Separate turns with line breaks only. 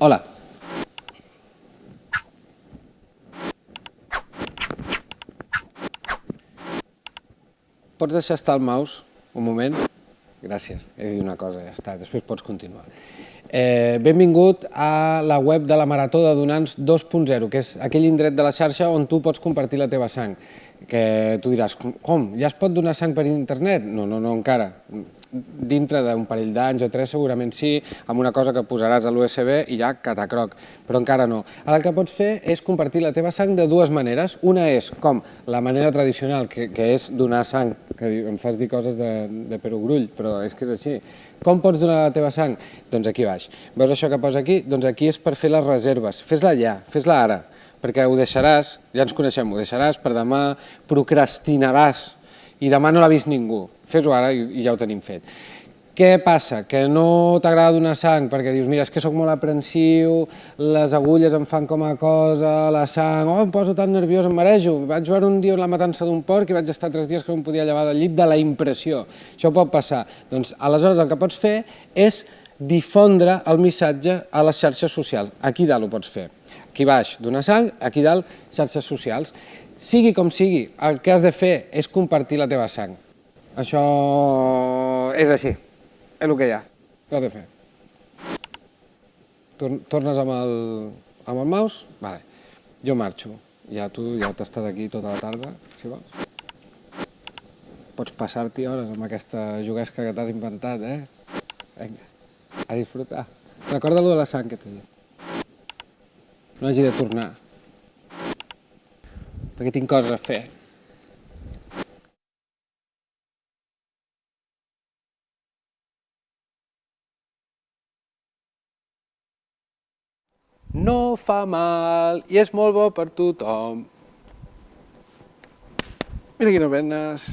Hola. Pots deixar estar el mouse un moment? Gràcies, he dir una cosa, ja està, després pots continuar. Eh, benvingut a la web de la Marató de Donants 2.0, que és aquell indret de la xarxa on tu pots compartir la teva sang. Que tu diràs, com, ja es pot donar sang per internet? No, no, no, encara dintre d'un parell d'anys o tres segurament sí, amb una cosa que posaràs a l'USB i ja catacroc, però encara no. Ara el que pots fer és compartir la teva sang de dues maneres. Una és com la manera tradicional, que, que és donar sang, que em fas dir coses de, de perogrull, però és que és així. Com pots donar la teva sang? Doncs aquí baix. Veus això que posa aquí? Doncs aquí és per fer les reserves. Fes-la ja, fes-la ara, perquè ho deixaràs, ja ens coneixem, ho deixaràs per demà, procrastinaràs i demà no l'ha vist ningú. Fes-ho ara i, ja ho tenim fet. Què passa? Que no t'agrada donar sang perquè dius, mira, és que sóc molt aprensiu, les agulles em fan com a cosa, la sang, oh, em poso tan nerviós, em marejo. Vaig veure un dia la matança d'un porc i vaig estar tres dies que no em podia llevar del llit de la impressió. Això pot passar. Doncs aleshores el que pots fer és difondre el missatge a les xarxes socials. Aquí dalt ho pots fer. Aquí baix, donar sang, aquí dalt, xarxes socials. Sigui com sigui, el que has de fer és compartir la teva sang. Això és així, és el que hi ha, què has de fer? Tornes amb el, amb el mouse? Vale. Jo marxo, ja tu ja t'estàs aquí tota la tarda, si vols. Pots passar-t'hi hores amb aquesta juguesca que t'has inventat, eh? Vinga, a disfrutar. Recorda lo de la sang que t'he dit. No hagi de tornar perquè tinc coses a fer. No fa mal i és molt bo per tothom. Mira quines venes.